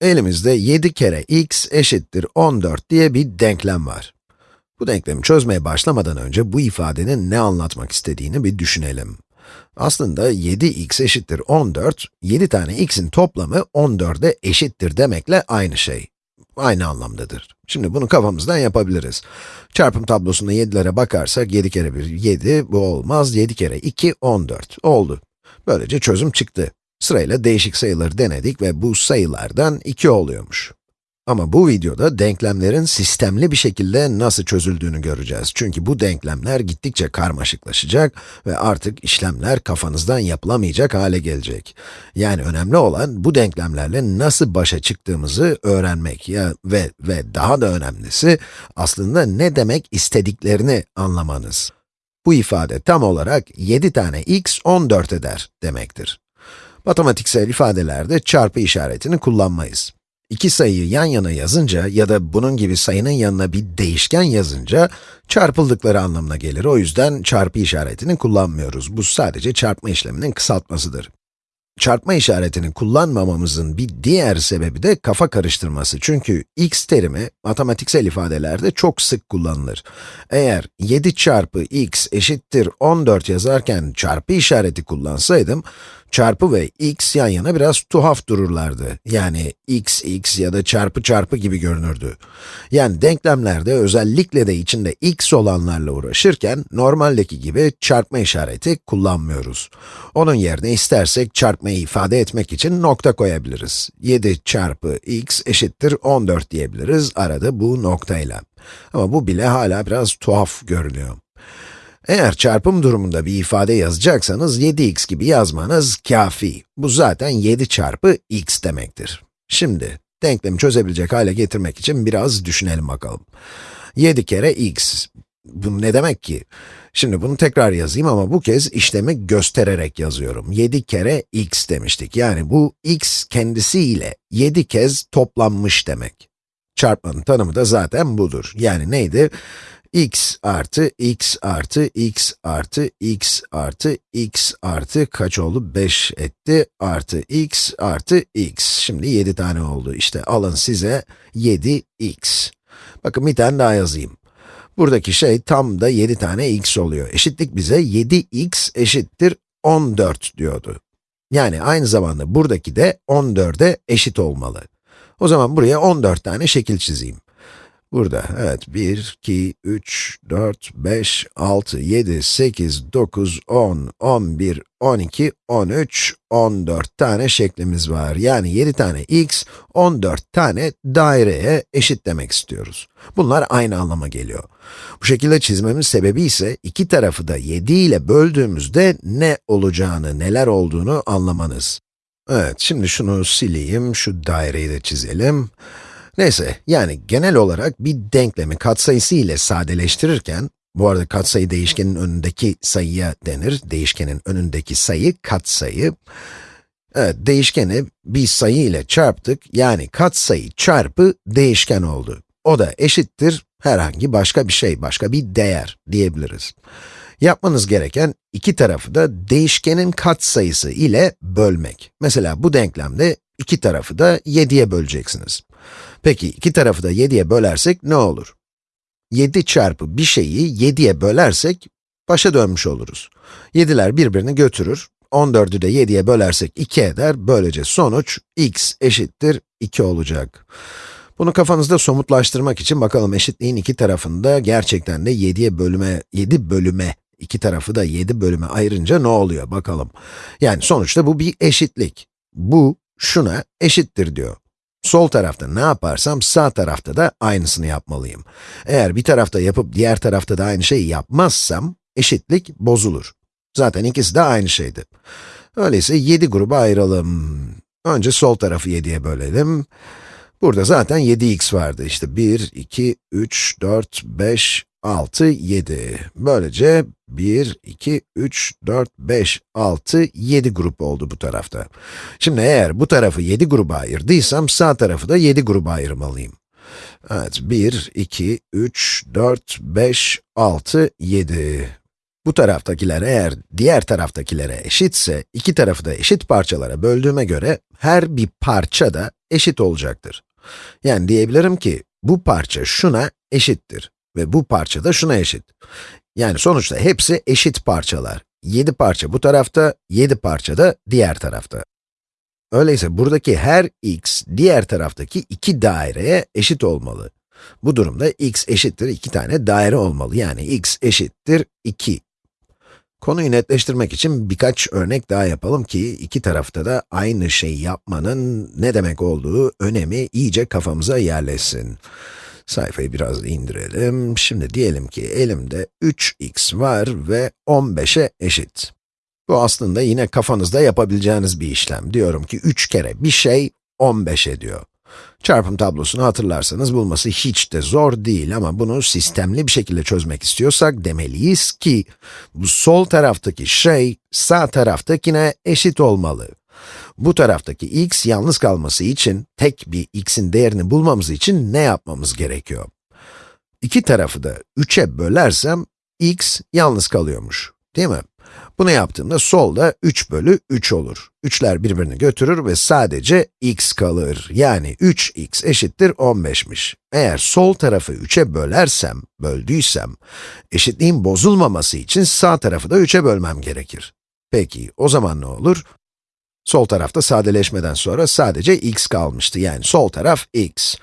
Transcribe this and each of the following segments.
Elimizde 7 kere x eşittir 14 diye bir denklem var. Bu denklemi çözmeye başlamadan önce bu ifadenin ne anlatmak istediğini bir düşünelim. Aslında 7x eşittir 14, 7 tane x'in toplamı 14'e eşittir demekle aynı şey. Aynı anlamdadır. Şimdi bunu kafamızdan yapabiliriz. Çarpım tablosunda 7'lere bakarsak 7 kere 1, 7, bu olmaz. 7 kere 2, 14. Oldu. Böylece çözüm çıktı. Sırayla değişik sayıları denedik ve bu sayılardan 2 oluyormuş. Ama bu videoda denklemlerin sistemli bir şekilde nasıl çözüldüğünü göreceğiz. Çünkü bu denklemler gittikçe karmaşıklaşacak ve artık işlemler kafanızdan yapılamayacak hale gelecek. Yani önemli olan bu denklemlerle nasıl başa çıktığımızı öğrenmek ya ve ve daha da önemlisi aslında ne demek istediklerini anlamanız. Bu ifade tam olarak 7 tane x 14 eder demektir. Matematiksel ifadelerde çarpı işaretini kullanmayız. İki sayıyı yan yana yazınca ya da bunun gibi sayının yanına bir değişken yazınca çarpıldıkları anlamına gelir. O yüzden çarpı işaretini kullanmıyoruz. Bu sadece çarpma işleminin kısaltmasıdır. Çarpma işaretini kullanmamamızın bir diğer sebebi de kafa karıştırması. Çünkü x terimi matematiksel ifadelerde çok sık kullanılır. Eğer 7 çarpı x eşittir 14 yazarken çarpı işareti kullansaydım, çarpı ve x yan yana biraz tuhaf dururlardı. Yani x, x ya da çarpı çarpı gibi görünürdü. Yani denklemlerde özellikle de içinde x olanlarla uğraşırken, normaldeki gibi çarpma işareti kullanmıyoruz. Onun yerine istersek çarpmayı ifade etmek için nokta koyabiliriz. 7 çarpı x eşittir 14 diyebiliriz, arada bu noktayla. Ama bu bile hala biraz tuhaf görünüyor. Eğer çarpım durumunda bir ifade yazacaksanız 7x gibi yazmanız kafi. Bu zaten 7 çarpı x demektir. Şimdi, denklemi çözebilecek hale getirmek için biraz düşünelim bakalım. 7 kere x. Bu ne demek ki? Şimdi bunu tekrar yazayım ama bu kez işlemi göstererek yazıyorum. 7 kere x demiştik. Yani bu x kendisiyle 7 kez toplanmış demek. Çarpmanın tanımı da zaten budur. Yani neydi? X artı x artı x artı x artı x artı kaç oldu? 5 etti artı x artı x. Şimdi 7 tane oldu. İşte alın size 7x. Bakın bir tane daha yazayım. Buradaki şey tam da 7 tane x oluyor. Eşitlik bize 7x eşittir 14 diyordu. Yani aynı zamanda buradaki de 14'e eşit olmalı. O zaman buraya 14 tane şekil çizeyim. Burada, evet, 1, 2, 3, 4, 5, 6, 7, 8, 9, 10, 11, 12, 13, 14 tane şeklimiz var. Yani 7 tane x, 14 tane daireye eşit demek istiyoruz. Bunlar aynı anlama geliyor. Bu şekilde çizmemin sebebi ise iki tarafı da 7 ile böldüğümüzde ne olacağını, neler olduğunu anlamanız. Evet, şimdi şunu sileyim, şu daireyi de çizelim. Neyse, yani genel olarak bir denklemi katsayısı ile sadeleştirirken, bu arada katsayı değişkenin önündeki sayıya denir, değişkenin önündeki sayı katsayı. Evet, değişkeni bir sayı ile çarptık, yani katsayı çarpı değişken oldu. O da eşittir herhangi başka bir şey, başka bir değer diyebiliriz. Yapmanız gereken iki tarafı da değişkenin katsayısı ile bölmek. Mesela bu denklemde iki tarafı da 7'ye böleceksiniz. Peki, iki tarafı da 7'ye bölersek ne olur? 7 çarpı bir şeyi 7'ye bölersek, başa dönmüş oluruz. 7'ler birbirini götürür, 14'ü de 7'ye bölersek 2 eder, böylece sonuç x eşittir 2 olacak. Bunu kafanızda somutlaştırmak için bakalım eşitliğin iki tarafında gerçekten de 7'ye bölüme, 7 bölüme, iki tarafı da 7 bölüme ayırınca ne oluyor bakalım. Yani sonuçta bu bir eşitlik. Bu, şuna eşittir diyor. Sol tarafta ne yaparsam sağ tarafta da aynısını yapmalıyım. Eğer bir tarafta yapıp diğer tarafta da aynı şeyi yapmazsam, eşitlik bozulur. Zaten ikisi de aynı şeydi. Öyleyse 7 gruba ayıralım. Önce sol tarafı 7'ye bölelim. Burada zaten 7x vardı. İşte 1, 2, 3, 4, 5, 6, 7. Böylece 1, 2, 3, 4, 5, 6, 7 grup oldu bu tarafta. Şimdi eğer bu tarafı 7 gruba ayırdıysam, sağ tarafı da 7 gruba ayırmalıyım. Evet, 1, 2, 3, 4, 5, 6, 7. Bu taraftakiler eğer diğer taraftakilere eşitse, iki tarafı da eşit parçalara böldüğüme göre, her bir parça da eşit olacaktır. Yani diyebilirim ki, bu parça şuna eşittir ve bu parça da şuna eşit. Yani sonuçta hepsi eşit parçalar. 7 parça bu tarafta, 7 parça da diğer tarafta. Öyleyse buradaki her x, diğer taraftaki iki daireye eşit olmalı. Bu durumda x eşittir iki tane daire olmalı. Yani x eşittir 2. Konuyu netleştirmek için birkaç örnek daha yapalım ki iki tarafta da aynı şeyi yapmanın ne demek olduğu önemi iyice kafamıza yerleşsin. Sayfayı biraz indirelim. Şimdi diyelim ki elimde 3x var ve 15'e eşit. Bu aslında yine kafanızda yapabileceğiniz bir işlem. Diyorum ki 3 kere bir şey 15 ediyor. Çarpım tablosunu hatırlarsanız bulması hiç de zor değil ama bunu sistemli bir şekilde çözmek istiyorsak demeliyiz ki bu sol taraftaki şey sağ taraftakine eşit olmalı. Bu taraftaki x yalnız kalması için, tek bir x'in değerini bulmamız için ne yapmamız gerekiyor? İki tarafı da 3'e bölersem, x yalnız kalıyormuş, değil mi? Bunu yaptığımda solda 3 bölü 3 olur. 3'ler birbirini götürür ve sadece x kalır. Yani 3x eşittir 15'miş. Eğer sol tarafı 3'e bölersem, böldüysem, eşitliğin bozulmaması için sağ tarafı da 3'e bölmem gerekir. Peki, o zaman ne olur? Sol tarafta sadeleşmeden sonra sadece x kalmıştı. Yani sol taraf x.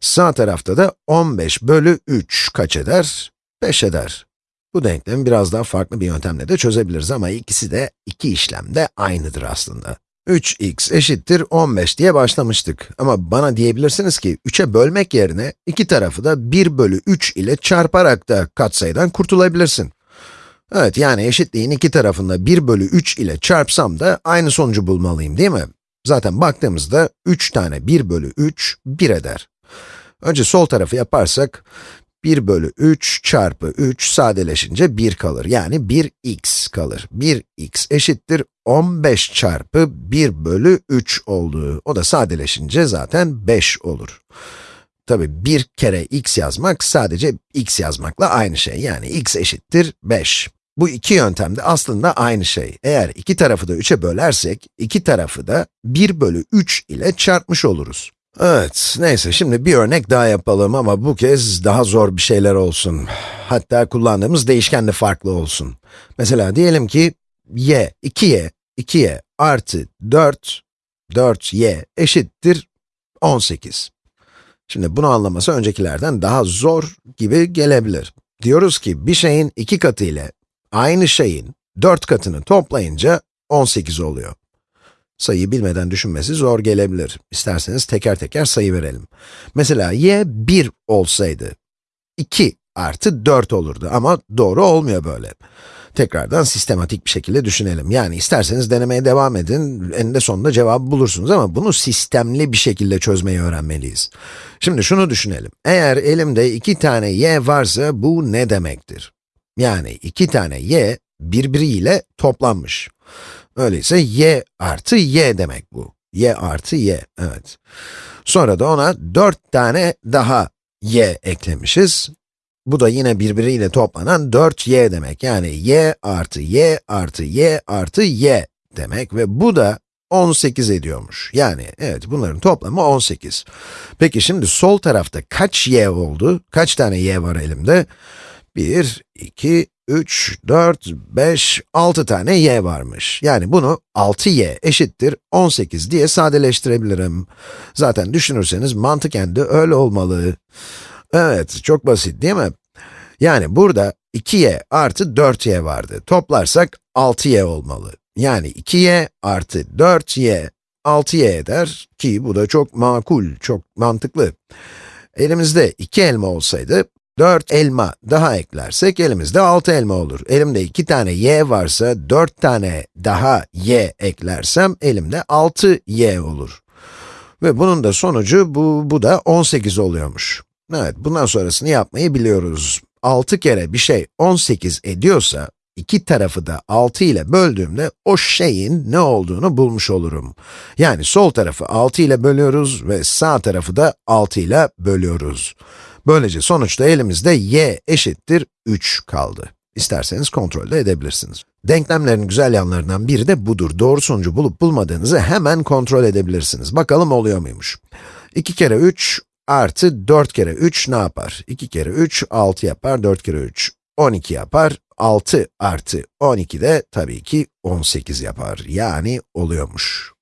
Sağ tarafta da 15 bölü 3 kaç eder? 5 eder. Bu denklemi biraz daha farklı bir yöntemle de çözebiliriz ama ikisi de, iki işlem de aynıdır aslında. 3x eşittir 15 diye başlamıştık. Ama bana diyebilirsiniz ki, 3'e bölmek yerine iki tarafı da 1 bölü 3 ile çarparak da katsayıdan kurtulabilirsin. Evet, yani eşitliğin iki tarafında 1 bölü 3 ile çarpsam da aynı sonucu bulmalıyım değil mi? Zaten baktığımızda 3 tane 1 bölü 3, 1 eder. Önce sol tarafı yaparsak, 1 bölü 3 çarpı 3 sadeleşince 1 kalır. Yani 1x kalır. 1x eşittir 15 çarpı 1 bölü 3 olduğu. O da sadeleşince zaten 5 olur. Tabi bir kere x yazmak sadece x yazmakla aynı şey. Yani x eşittir 5. Bu iki yöntem de aslında aynı şey. Eğer iki tarafı da 3'e bölersek, iki tarafı da 1 bölü 3 ile çarpmış oluruz. Evet, neyse şimdi bir örnek daha yapalım ama bu kez daha zor bir şeyler olsun. Hatta kullandığımız değişken de farklı olsun. Mesela diyelim ki y, 2y, 2y artı 4, 4y eşittir 18. Şimdi bunu anlaması öncekilerden daha zor gibi gelebilir. Diyoruz ki bir şeyin iki katı ile aynı şeyin 4 katını toplayınca 18 oluyor. Sayıyı bilmeden düşünmesi zor gelebilir. İsterseniz teker teker sayı verelim. Mesela y 1 olsaydı, 2 artı 4 olurdu ama doğru olmuyor böyle. Tekrardan sistematik bir şekilde düşünelim. Yani isterseniz denemeye devam edin, eninde sonunda cevabı bulursunuz ama bunu sistemli bir şekilde çözmeyi öğrenmeliyiz. Şimdi şunu düşünelim. Eğer elimde iki tane y varsa bu ne demektir? Yani iki tane y birbiriyle toplanmış. Öyleyse y artı y demek bu. y artı y, evet. Sonra da ona 4 tane daha y eklemişiz. Bu da yine birbiriyle toplanan 4y demek. Yani y artı y artı y artı y demek ve bu da 18 ediyormuş. Yani evet bunların toplamı 18. Peki şimdi sol tarafta kaç y oldu? Kaç tane y var elimde? 1, 2, 3, 4, 5, 6 tane y varmış. Yani bunu 6y eşittir 18 diye sadeleştirebilirim. Zaten düşünürseniz mantıken de öyle olmalı. Evet, çok basit değil mi? Yani burada 2y artı 4y vardı. Toplarsak 6y olmalı. Yani 2y artı 4y 6y eder ki bu da çok makul, çok mantıklı. Elimizde 2 elma olsaydı 4 elma daha eklersek elimizde 6 elma olur. Elimde 2 tane y varsa 4 tane daha y eklersem elimde 6 y olur. Ve bunun da sonucu bu, bu da 18 oluyormuş. Evet, bundan sonrasını yapmayı biliyoruz. 6 kere bir şey 18 ediyorsa, iki tarafı da 6 ile böldüğümde o şeyin ne olduğunu bulmuş olurum. Yani sol tarafı 6 ile bölüyoruz ve sağ tarafı da 6 ile bölüyoruz. Böylece sonuçta elimizde y eşittir 3 kaldı. İsterseniz kontrol de edebilirsiniz. Denklemlerin güzel yanlarından biri de budur. Doğru sonucu bulup bulmadığınızı hemen kontrol edebilirsiniz. Bakalım oluyor muymuş? 2 kere 3 artı 4 kere 3 ne yapar? 2 kere 3, 6 yapar, 4 kere 3, 12 yapar. 6 artı 12 de tabii ki 18 yapar. Yani oluyormuş.